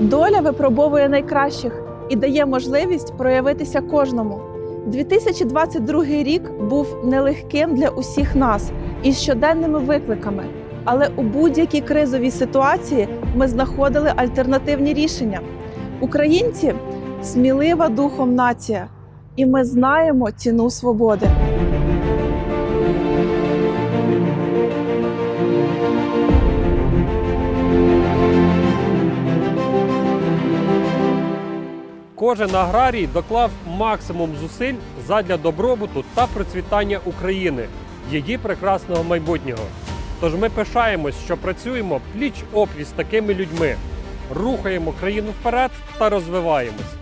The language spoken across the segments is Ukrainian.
Доля випробовує найкращих і дає можливість проявитися кожному. 2022 рік був нелегким для усіх нас із щоденними викликами але у будь-якій кризовій ситуації ми знаходили альтернативні рішення. Українці смілива духом нація, і ми знаємо ціну свободи. Кожен аграрій доклав максимум зусиль задля добробуту та процвітання України, її прекрасного майбутнього. Тож ми пишаємось, що працюємо пліч опліч з такими людьми, рухаємо країну вперед та розвиваємось.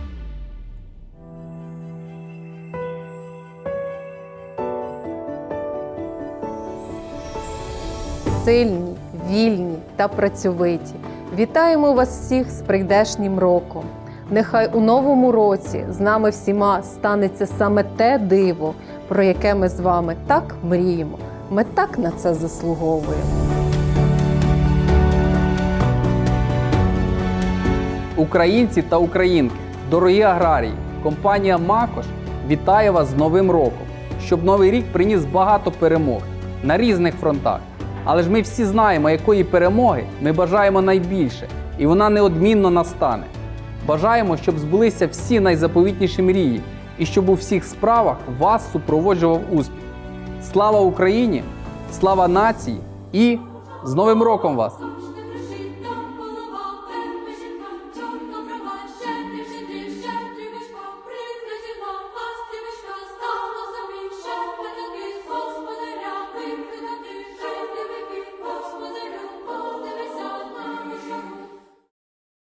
сильні, вільні та працьовиті. Вітаємо вас всіх з прийдешнім роком. Нехай у новому році з нами всіма станеться саме те диво, про яке ми з вами так мріємо. Ми так на це заслуговуємо. Українці та українки, дорогі аграрії, компанія Макош вітає вас з Новим роком, щоб новий рік приніс багато перемог на різних фронтах. Але ж ми всі знаємо, якої перемоги ми бажаємо найбільше, і вона неодмінно настане. Бажаємо, щоб збулися всі найзаповітніші мрії, і щоб у всіх справах вас супроводжував успіх. Слава Україні! Слава нації і з Новим роком вас!